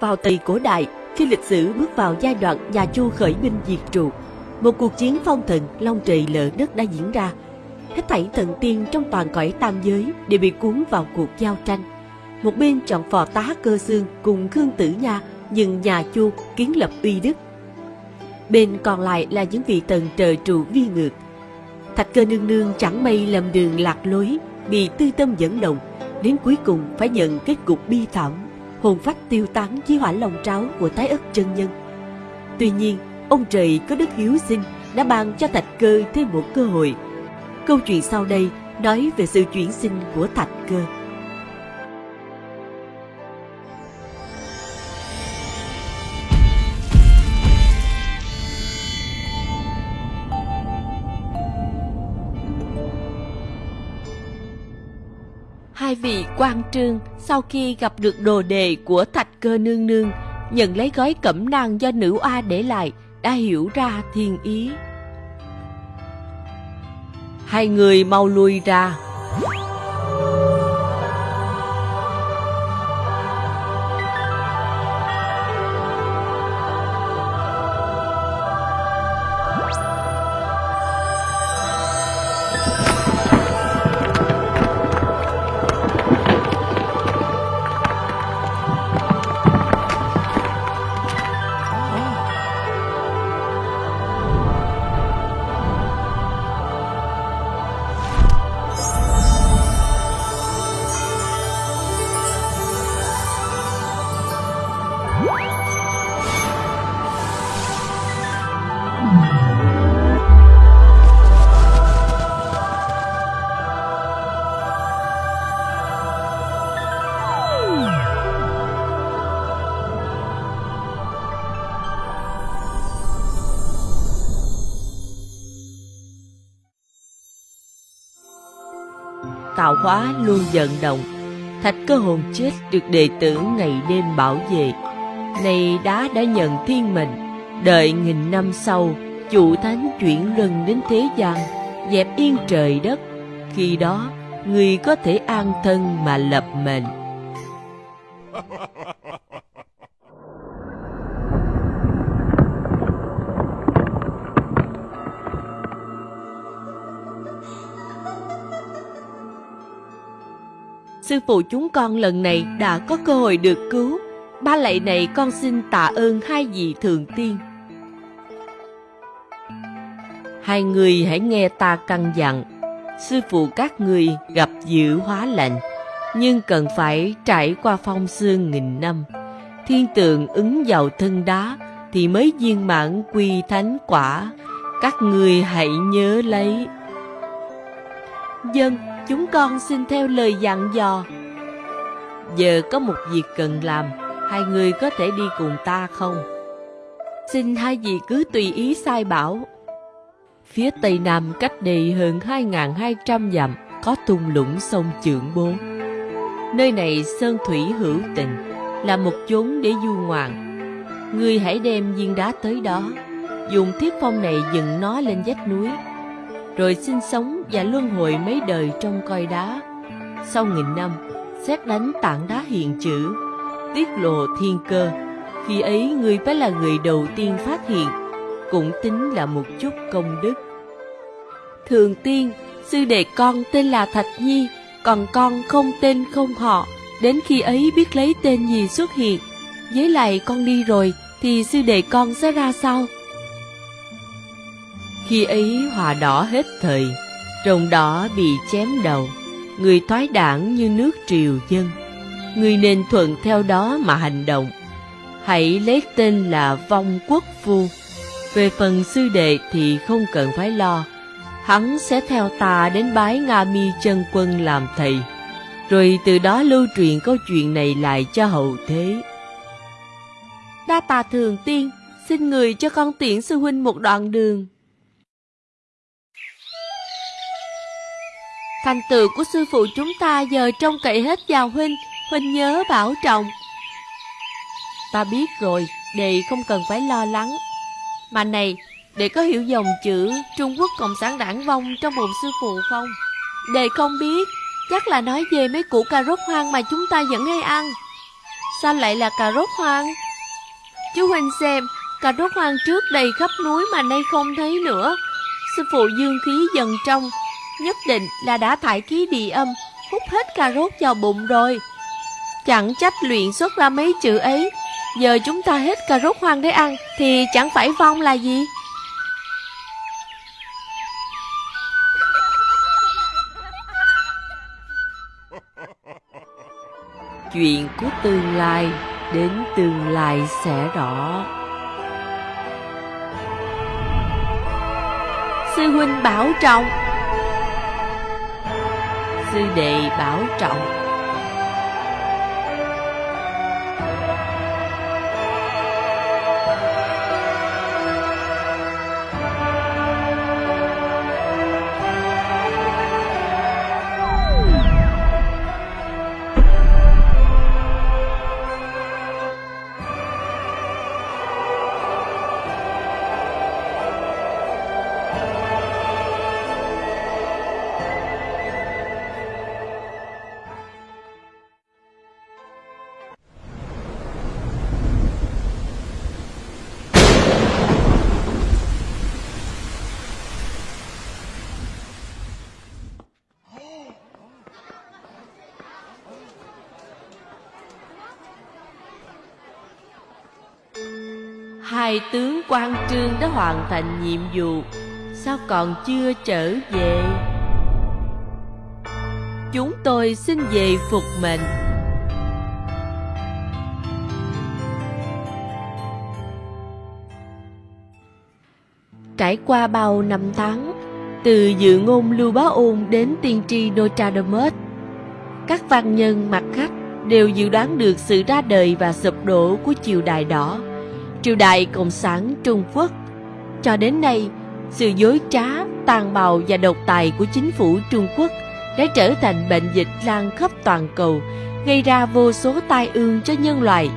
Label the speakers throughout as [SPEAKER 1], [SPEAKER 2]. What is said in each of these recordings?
[SPEAKER 1] Vào thời cổ đại, khi lịch sử bước vào giai đoạn nhà Chu khởi binh diệt trụ, một cuộc chiến phong thần long trời lở đất đã diễn ra. Hết thảy thần tiên trong toàn cõi tam giới đều bị cuốn vào cuộc giao tranh. Một bên chọn phò tá cơ xương cùng Khương Tử Nha nhưng nhà Chu kiến lập uy đức. Bên còn lại là những vị thần trời trụ vi ngược. Thạch cơ nương nương chẳng may lầm đường lạc lối, bị tư tâm dẫn động, đến cuối cùng phải nhận kết cục bi thảm, hồn phách tiêu tán dưới hỏa lòng tráo của tái ất chân nhân. Tuy nhiên, ông trời có đức hiếu sinh đã ban cho thạch cơ thêm một cơ hội. Câu chuyện sau đây nói về sự chuyển sinh của thạch cơ. Hai vị quan trương sau khi gặp được đồ đề của thạch cơ nương nương, nhận lấy gói cẩm nang do nữ oa để lại, đã hiểu ra thiên ý. Hai người mau lui ra. Hóa luôn vận động. Thạch cơ hồn chết được đệ tử ngày đêm bảo vệ. Nay đá đã nhận thiên mệnh. Đợi nghìn năm sau, chủ thánh chuyển luân đến thế gian, dẹp yên trời đất. Khi đó, người có thể an thân mà lập mệnh. Sư phụ chúng con lần này đã có cơ hội được cứu. Ba lạy này con xin tạ ơn hai vị thượng tiên. Hai người hãy nghe ta căn dặn. Sư phụ các người gặp dữ hóa lạnh, nhưng cần phải trải qua phong sương nghìn năm. Thiên tượng ứng vào thân đá thì mới viên mãn quy thánh quả. Các người hãy nhớ lấy. Dân, chúng con xin theo lời dặn dò. Giờ có một việc cần làm, hai người có thể đi cùng ta không? Xin hai vị cứ tùy ý sai bảo. Phía tây nam cách đây hơn 2.200 dặm có thung lũng sông Trượng Bố. Nơi này sơn thủy hữu tình, là một chốn để du ngoạn. Người hãy đem viên đá tới đó, dùng thiết phong này dựng nó lên vách núi rồi sinh sống và luân hồi mấy đời trong coi đá. Sau nghìn năm, xét đánh tảng đá hiện chữ, tiết lộ thiên cơ. Khi ấy người phải là người đầu tiên phát hiện, cũng tính là một chút công đức. Thường tiên, sư đệ con tên là Thạch Nhi, còn con không tên không họ, đến khi ấy biết lấy tên gì xuất hiện. Với lại con đi rồi, thì sư đệ con sẽ ra sao? Khi ấy hòa đỏ hết thời, rồng đỏ bị chém đầu, người thoái đảng như nước triều dân. Người nên thuận theo đó mà hành động. Hãy lấy tên là Vong Quốc Phu. Về phần sư đệ thì không cần phải lo. Hắn sẽ theo ta đến bái Nga Mi chân quân làm thầy. Rồi từ đó lưu truyền câu chuyện này lại cho hậu thế. Đa tà thường tiên, xin người cho con tiễn sư huynh một đoạn đường. Thành tựu của sư phụ chúng ta giờ trông cậy hết vào Huynh, Huynh nhớ bảo trọng. Ta biết rồi, đệ không cần phải lo lắng. Mà này, đệ có hiểu dòng chữ Trung Quốc Cộng sản đảng vong trong bụng sư phụ không? Đệ không biết, chắc là nói về mấy củ cà rốt hoang mà chúng ta vẫn hay ăn. Sao lại là cà rốt hoang Chú Huynh xem Cà rốt hoang trước đầy khắp núi mà nay không thấy nữa Sư phụ dương khí dần trong Nhất định là đã thải khí địa âm Hút hết cà rốt vào bụng rồi. Chẳng trách luyện xuất ra mấy chữ ấy Giờ chúng ta hết cà rốt hoang để ăn Thì chẳng phải vong là gì? Chuyện của tương lai Đến tương lai sẽ rõ. Sư huynh bảo trọng Sư đệ bảo trọng. Hai tướng quan trương đã hoàn thành nhiệm vụ. Sao còn chưa trở về? Chúng tôi xin về phục mệnh. Trải qua bao năm tháng, Từ dự ngôn Lưu Bá Ôn đến tiên tri Nostradamus, Các văn nhân mặt khách đều dự đoán được sự ra đời và sụp đổ của triều đại đỏ triều đại Cộng sản Trung Quốc. Cho đến nay, sự dối trá, tàn bạo và độc tài của chính phủ Trung Quốc đã trở thành bệnh dịch lan khắp toàn cầu, gây ra vô số tai ương cho nhân loại.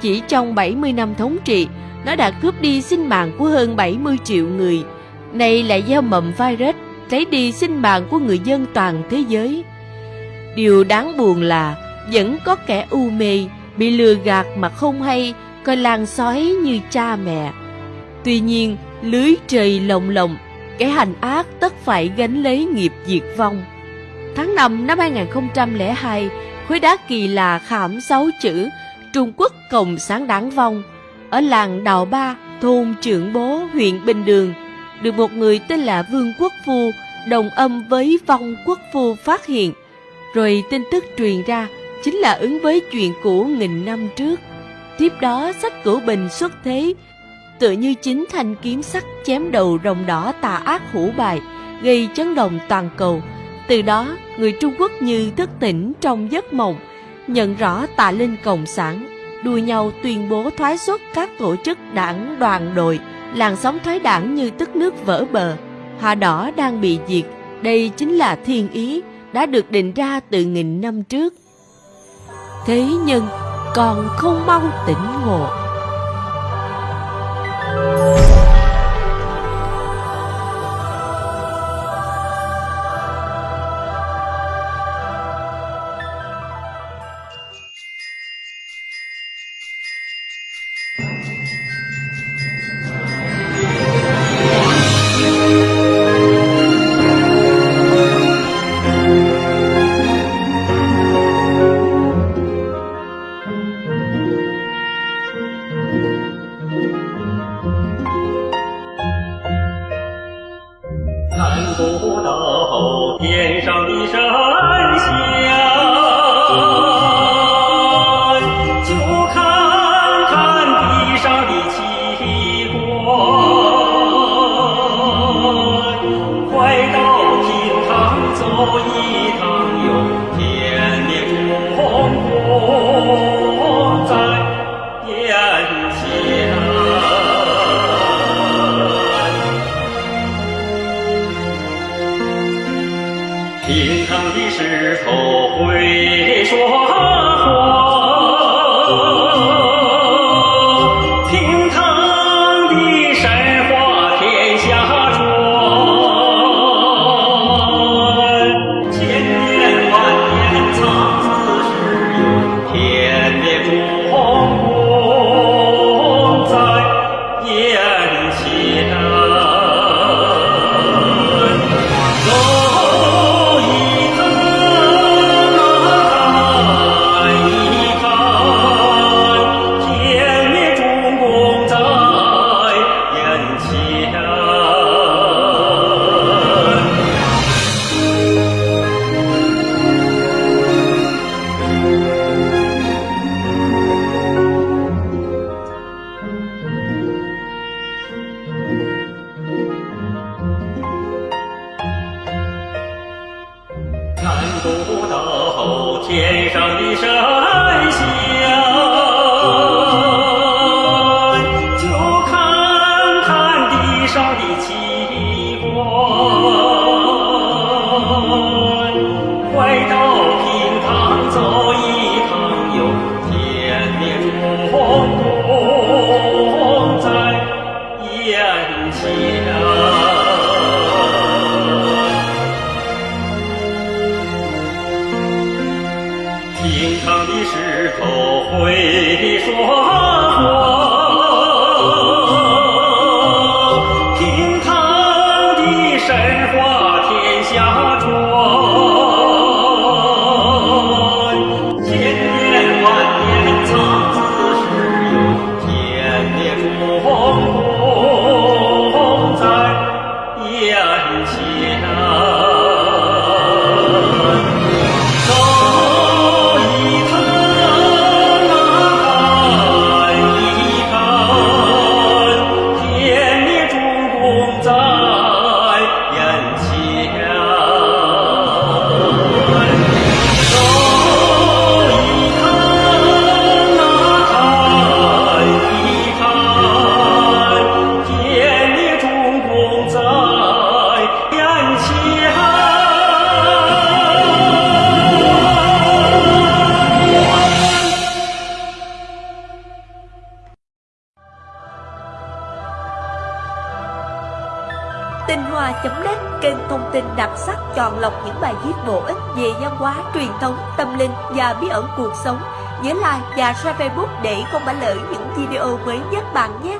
[SPEAKER 1] Chỉ trong 70 năm thống trị, nó đã cướp đi sinh mạng của hơn 70 triệu người. Nay lại gieo mầm virus, lấy đi sinh mạng của người dân toàn thế giới. Điều đáng buồn là vẫn có kẻ u mê, bị lừa gạt mà không hay, coi làng sói như cha mẹ. Tuy nhiên, lưới trời lồng lồng, kẻ hành ác tất phải gánh lấy nghiệp diệt vong. Tháng 5 năm 2002, khối đá kỳ là khảm sáu chữ Trung Quốc Cộng sản đáng vong ở làng Đào Ba, thôn Trưởng Bố, huyện Bình Đường, được một người tên là Vương Quốc Phu đồng âm với vong Quốc Phu phát hiện. Rồi tin tức truyền ra chính là ứng với chuyện cũ nghìn năm trước. Tiếp đó sách cửu bình xuất thế, tựa như chính thanh kiếm sắc chém đầu rồng đỏ tà ác hủ bài, gây chấn động toàn cầu. Từ đó, người Trung Quốc như thức tỉnh trong giấc mộng, nhận rõ tà linh cộng sản, đua nhau tuyên bố thoái xuất các tổ chức đảng đoàn đội, làn sóng thoái đảng như tức nước vỡ bờ. hoa đỏ đang bị diệt, đây chính là thiên ý, đã được định ra từ nghìn năm trước. Thế nhưng, còn không mau tỉnh ngộ.
[SPEAKER 2] 看不到天上的神难不倒天上的神头会说
[SPEAKER 3] Tinh Hoa.net kênh thông tin đặc sắc chọn lọc những bài viết bổ ích về văn hóa, truyền thống, tâm linh và bí ẩn cuộc sống. Nhớ like và share Facebook để không bỏ lỡ những video mới nhất bạn nhé.